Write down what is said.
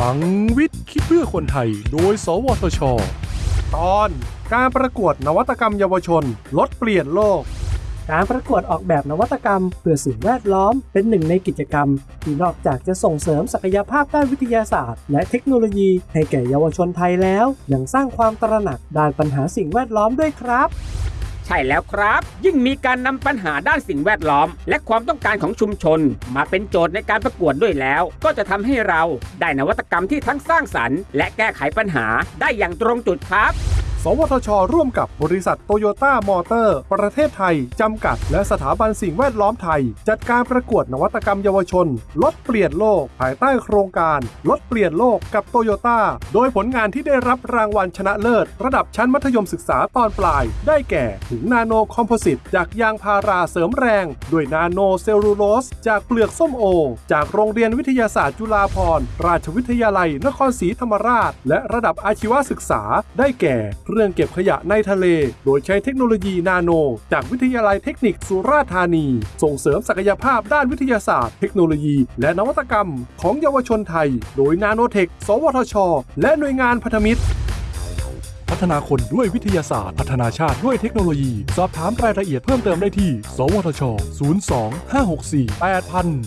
ลังวิทย์คิดเพื่อคนไทย โดย สวทช ตอนการประกวดนวัตกรรมเยาวชน ลดเปลี่ยนโลก การประกวดออกแบบนวัตกรรม เพื่อสิ่งแวดล้อมเป็นหนึ่งในกิจกรรม ที่นอกจากจะส่งเสริมศักยภาพด้านวิทยาศาสตร์ และเทคโนโลยีให้แก่เยาวชนไทยแล้ว ยังสร้างความตระหนักด้านปัญหาสิ่งแวดล้อมด้วยครับ ใช่แล้วครับ ยิ่งมีการนำปัญหาด้านสิ่งแวดล้อม และความต้องการของชุมชน มาเป็นโจทย์ในการประกวดด้วยแล้ว ก็จะทำให้เราได้นวัตกรรมที่ทั้งสร้างสรรค์ และแก้ไขปัญหาได้อย่างตรงจุดครับ วทช ร่วมกับบริษัทโตโยต้ามอเตอร์ ประเทศไทย จำกัด และสถาบันสิ่งแวดล้อมไทย จัดการประกวดนวัตกรรมเยาวชน ลดเปลี่ยนโลก ภายใต้โครงการ ลดเปลี่ยนโลกกับโตโยต้า โดยผลงานที่ได้รับรางวัลชนะเลิศ ระดับชั้นมัธยมศึกษาตอนปลาย ได้แก่ถุงนาโนคอมโพสิตจากยางพาราเสริมแรง ด้วยนาโนเซลลูโลส จากเปลือกส้มโอ จากโรงเรียนวิทยาศาสตร์จุฬาภรณ์ราชวิทยาลัยนครศรีธรรมราช และระดับอาชีวศึกษาได้แก่เรื่องเก็บขยะในทะเล โดยใช้เทคโนโลยีนาโน จากวิทยาลัยเทคนิคสุราษฎร์ธานี ส่งเสริมศักยภาพด้านวิทยาศาสตร์ เทคโนโลยี และนวัตกรรม ของเยาวชนไทย โดยนาโนเทค สวทช และหน่วยงานพันธมิตรพัฒนาคนด้วยวิทยาศาสตร์ พัฒนาชาติด้วยเทคโนโลยี สอบถามรายละเอียดเพิ่มเติมได้ที่ สวทช 02 564 8000